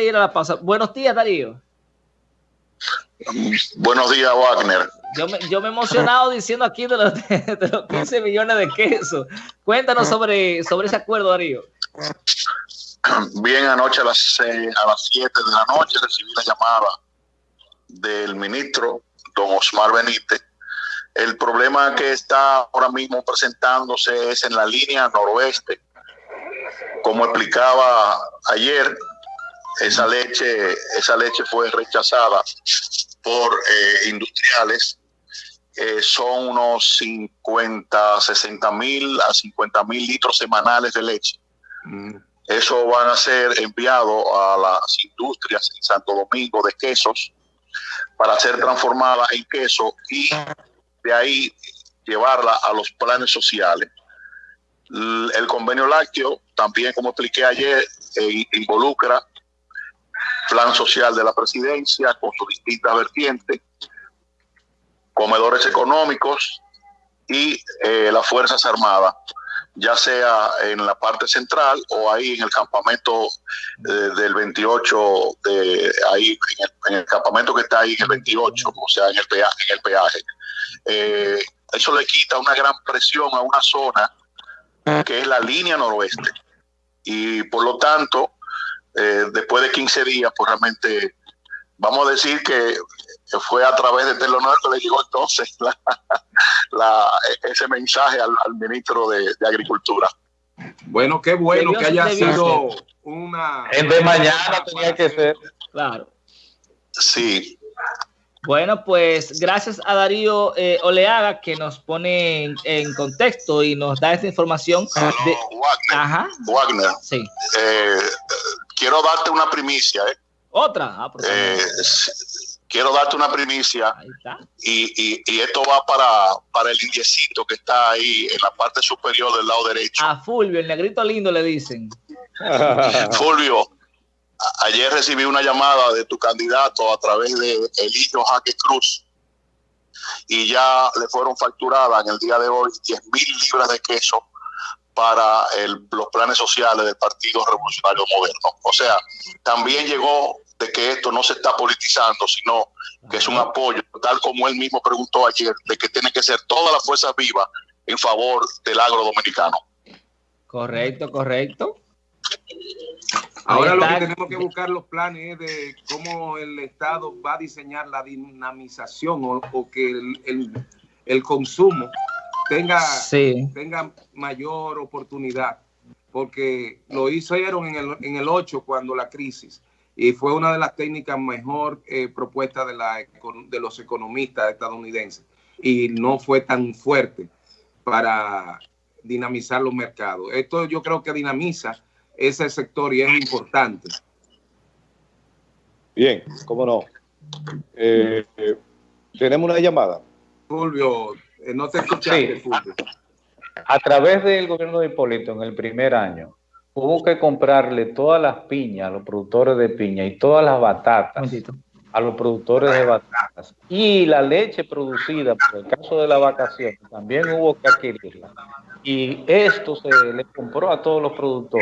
de ir a la pausa, buenos días, Darío. Buenos días, Wagner. Yo me, yo me he emocionado diciendo aquí de los, de los 15 millones de quesos. Cuéntanos sobre, sobre ese acuerdo, Darío. Bien, anoche a las, eh, a las 7 de la noche recibí la llamada del ministro, don Osmar Benítez. El problema que está ahora mismo presentándose es en la línea noroeste. Como explicaba ayer, esa leche, esa leche fue rechazada por eh, industriales. Eh, son unos 50, 60 mil a 50 mil litros semanales de leche. Mm. Eso van a ser enviados a las industrias en Santo Domingo de quesos para ser transformada en queso y de ahí llevarla a los planes sociales. El convenio lácteo, también como expliqué ayer, eh, involucra plan social de la presidencia con sus distintas vertientes, comedores económicos y eh, las Fuerzas Armadas, ya sea en la parte central o ahí en el campamento eh, del 28, de ahí en el, campamento que está ahí en el 28, o sea, en el peaje. En el peaje. Eh, eso le quita una gran presión a una zona que es la línea noroeste. Y por lo tanto, eh, después de 15 días, pues realmente vamos a decir que fue a través de Telonor que le llegó entonces ese mensaje al, ministro de, Agricultura. Bueno, qué bueno que haya sido una... En de mañana tenía que ser. Claro. Sí. Bueno, pues gracias a Darío eh, Oleaga que nos pone en, contexto y nos da esta información. de... Wagner, Ajá. Wagner. Sí. Eh, quiero darte una primicia. ¿eh? Otra. Ah, eh, quiero darte una primicia. Y, y, esto va para, para el indiecito que está ahí en la parte superior del lado derecho. A Fulvio, el negrito lindo le dicen. Fulvio, ayer recibí una llamada de tu candidato a través de Elillo Jaque Cruz y ya le fueron facturadas en el día de hoy 10 mil libras de queso para los planes sociales del Partido Revolucionario Moderno. O sea, también llegó de que esto no se está politizando, sino que es un apoyo, tal como él mismo preguntó ayer, de que tiene que ser toda la fuerza viva en favor del agro dominicano. Correcto, correcto. Ahora lo que tenemos que buscar los planes es de cómo el Estado va a diseñar la dinamización o, que el, el consumo tenga, tenga mayor oportunidad, porque lo hicieron en el, en el 8 cuando la crisis, y fue una de las técnicas mejor eh, propuestas de, la, de los economistas estadounidenses, y no fue tan fuerte para dinamizar los mercados. Esto yo creo que dinamiza ese sector y es importante. Bien, cómo no. Eh, eh, tenemos una llamada. Fulvio, no te escuchaste, A, través del gobierno de Hipólito en el primer año, hubo que comprarle todas las piñas a los productores de piña y todas las batatas a los productores de batatas. Y la leche producida por el caso de la vacación también hubo que adquirirla. Y esto se le compró a todos los productores.